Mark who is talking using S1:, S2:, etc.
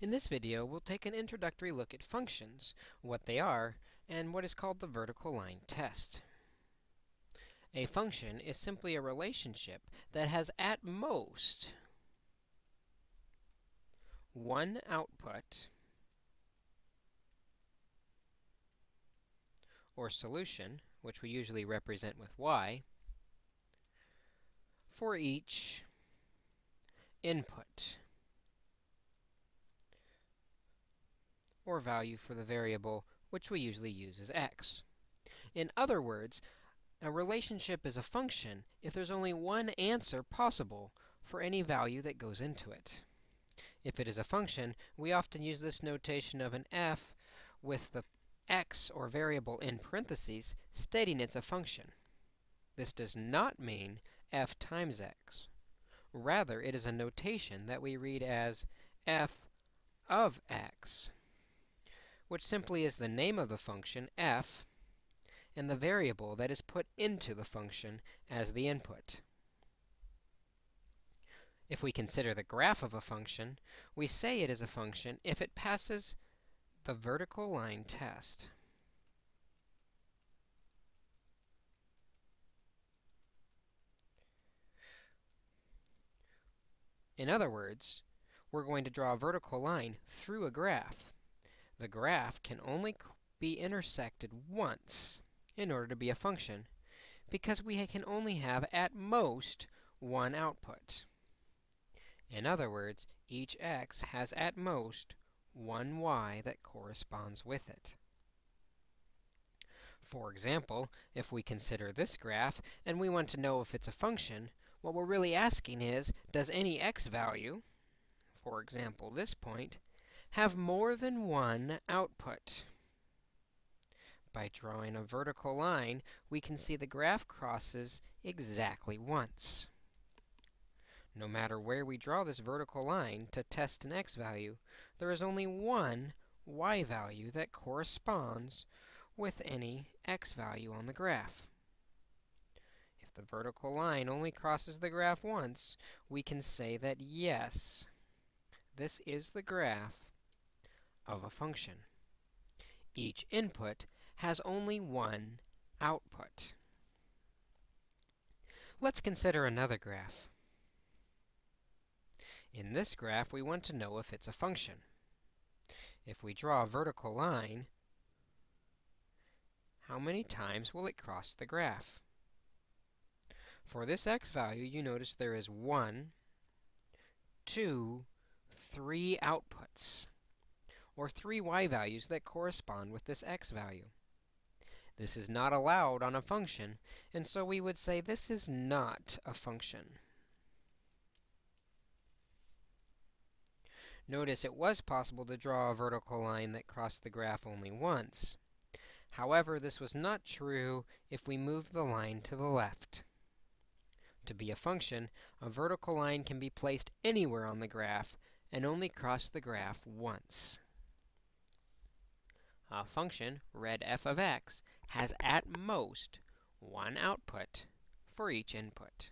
S1: In this video, we'll take an introductory look at functions, what they are, and what is called the vertical line test. A function is simply a relationship that has at most one output or solution, which we usually represent with y, for each input. Or value for the variable, which we usually use as x. In other words, a relationship is a function if there's only one answer possible for any value that goes into it. If it is a function, we often use this notation of an f with the x or variable in parentheses stating it's a function. This does not mean f times x. Rather, it is a notation that we read as f of x which simply is the name of the function f and the variable that is put into the function as the input. If we consider the graph of a function, we say it is a function if it passes the vertical line test. In other words, we're going to draw a vertical line through a graph the graph can only be intersected once in order to be a function, because we can only have at most one output. In other words, each x has at most one y that corresponds with it. For example, if we consider this graph and we want to know if it's a function, what we're really asking is, does any x value, for example, this point, have more than one output. By drawing a vertical line, we can see the graph crosses exactly once. No matter where we draw this vertical line to test an x value, there is only one y value that corresponds with any x value on the graph. If the vertical line only crosses the graph once, we can say that yes, this is the graph of a function. Each input has only one output. Let's consider another graph. In this graph, we want to know if it's a function. If we draw a vertical line, how many times will it cross the graph? For this x value, you notice there is one, two, three outputs or three y values that correspond with this x value. This is not allowed on a function, and so we would say this is not a function. Notice it was possible to draw a vertical line that crossed the graph only once. However, this was not true if we moved the line to the left. To be a function, a vertical line can be placed anywhere on the graph and only cross the graph once a function, read f of x, has at most one output for each input.